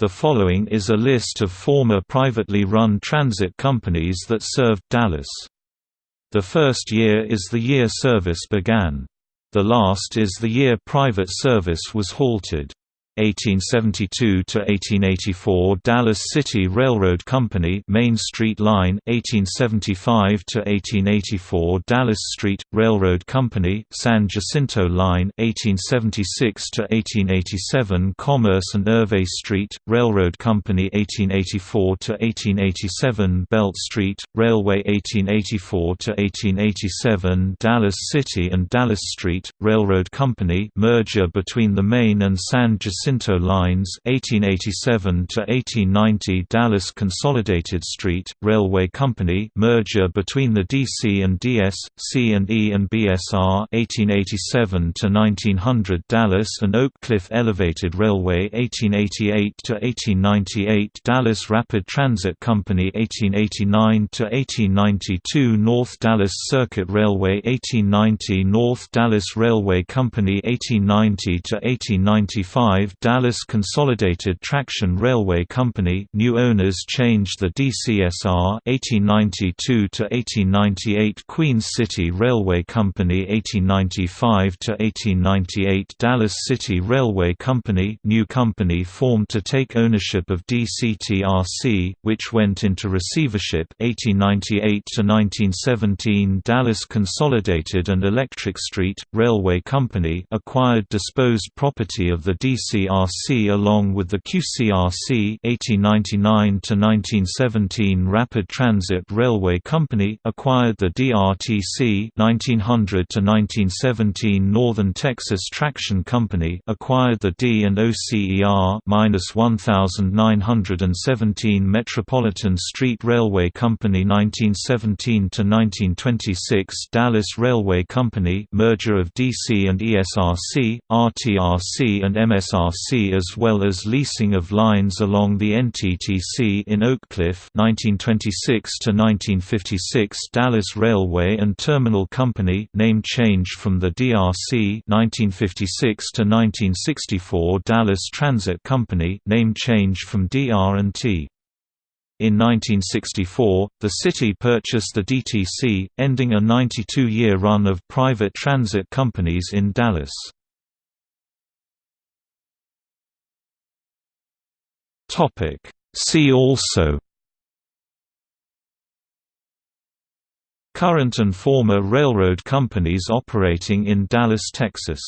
The following is a list of former privately run transit companies that served Dallas. The first year is the year service began. The last is the year private service was halted. 1872 to 1884 Dallas City Railroad Company Main Street Line 1875 to 1884 Dallas Street Railroad Company San Jacinto Line 1876 to 1887 Commerce and Ervay Street Railroad Company 1884 to 1887 Belt Street Railway 1884 to 1887 Dallas City and Dallas Street Railroad Company merger between the Main and San Jacinto Jacinto Lines 1887 to 1890 Dallas Consolidated Street Railway Company merger between the DC and DS, C&E and BSR 1887 to 1900 Dallas and Oak Cliff Elevated Railway 1888 to 1898 Dallas Rapid Transit Company 1889 to 1892 North Dallas Circuit Railway 1890 North Dallas Railway Company 1890 to 1895 Dallas Consolidated Traction Railway Company new owners changed the DCSR 1892 to 1898 Queens City Railway Company 1895 to 1898 Dallas City Railway Company new company formed to take ownership of DCTRC which went into receivership 1898 to 1917 Dallas Consolidated and Electric Street Railway Company acquired disposed property of the DC QCRC along with the QCRC 1899–1917 Rapid Transit Railway Company acquired the DRTC 1900–1917 Northern Texas Traction Company acquired the D and OCER 1917 Metropolitan Street Railway Company 1917–1926 Dallas Railway Company merger of DC and ESRC, RTRC and MSRC as well as leasing of lines along the NTTC in Oak Cliff 1926 to 1956 Dallas Railway and Terminal Company name change from the DRC 1956 to 1964 Dallas Transit Company name change from DR&T in 1964, the city purchased the DTC, ending a 92-year run of private transit companies in Dallas. Topic. See also Current and former railroad companies operating in Dallas, Texas